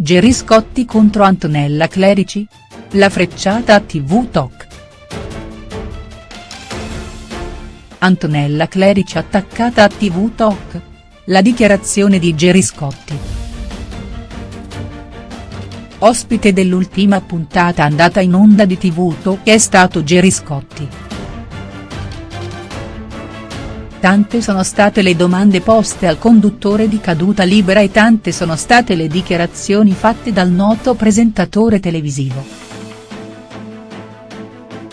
Gerry Scotti contro Antonella Clerici? La frecciata a TV Talk. Antonella Clerici attaccata a TV Talk? La dichiarazione di Gerry Scotti. Ospite dell'ultima puntata andata in onda di TV Talk è stato Gerry Scotti. Tante sono state le domande poste al conduttore di Caduta Libera e tante sono state le dichiarazioni fatte dal noto presentatore televisivo.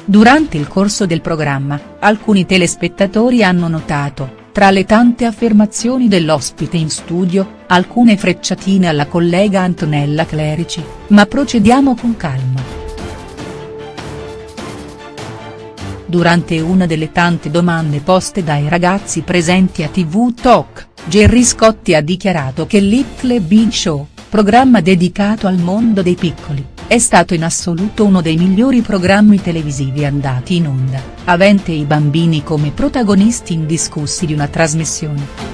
Durante il corso del programma, alcuni telespettatori hanno notato, tra le tante affermazioni dell'ospite in studio, alcune frecciatine alla collega Antonella Clerici, ma procediamo con calma. Durante una delle tante domande poste dai ragazzi presenti a TV Talk, Gerry Scotti ha dichiarato che Little Big Show, programma dedicato al mondo dei piccoli, è stato in assoluto uno dei migliori programmi televisivi andati in onda, avente i bambini come protagonisti indiscussi di una trasmissione.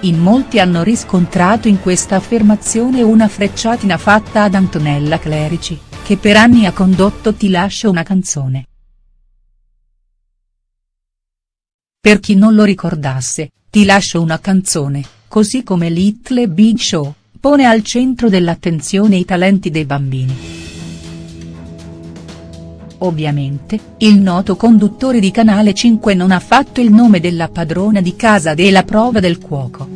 In molti hanno riscontrato in questa affermazione una frecciatina fatta ad Antonella Clerici, che per anni ha condotto Ti lascio una canzone. Per chi non lo ricordasse, Ti lascio una canzone, così come Little Big Show, pone al centro dell'attenzione i talenti dei bambini. Ovviamente, il noto conduttore di Canale 5 non ha fatto il nome della padrona di casa della prova del cuoco.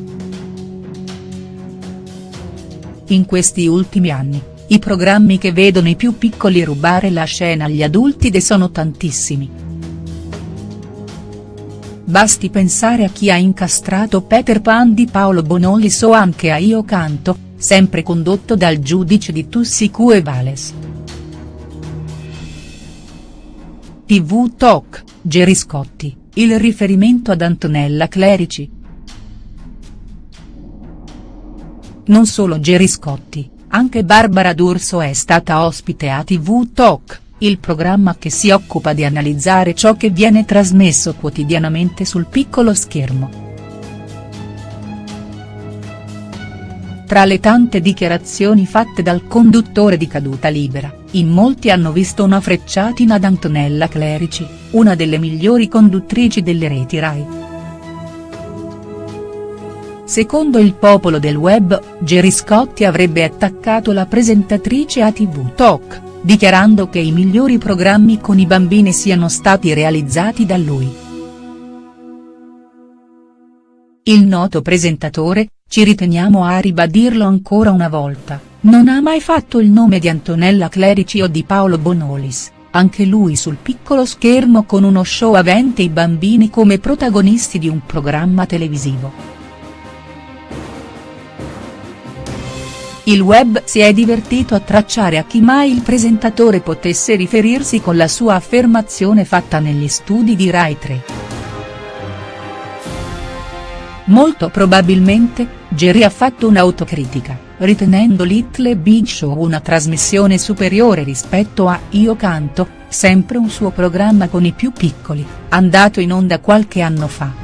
In questi ultimi anni, i programmi che vedono i più piccoli rubare la scena agli adulti de sono tantissimi. Basti pensare a chi ha incastrato Peter Pan di Paolo Bonolis o anche a Io Canto, sempre condotto dal giudice di Tussi Cue Vales. TV Talk, Gerry Scotti, il riferimento ad Antonella Clerici. Non solo Gerry Scotti, anche Barbara D'Urso è stata ospite a TV Talk, il programma che si occupa di analizzare ciò che viene trasmesso quotidianamente sul piccolo schermo. Tra le tante dichiarazioni fatte dal conduttore di Caduta Libera, in molti hanno visto una frecciatina ad Antonella Clerici, una delle migliori conduttrici delle reti Rai. Secondo il popolo del web, Gerry Scotti avrebbe attaccato la presentatrice a TV Talk, dichiarando che i migliori programmi con i bambini siano stati realizzati da lui. Il noto presentatore, ci riteniamo a ribadirlo ancora una volta, non ha mai fatto il nome di Antonella Clerici o di Paolo Bonolis, anche lui sul piccolo schermo con uno show avente i bambini come protagonisti di un programma televisivo. Il web si è divertito a tracciare a chi mai il presentatore potesse riferirsi con la sua affermazione fatta negli studi di Rai 3. Molto probabilmente, Jerry ha fatto un'autocritica, ritenendo Little Big Show una trasmissione superiore rispetto a Io Canto, sempre un suo programma con i più piccoli, andato in onda qualche anno fa.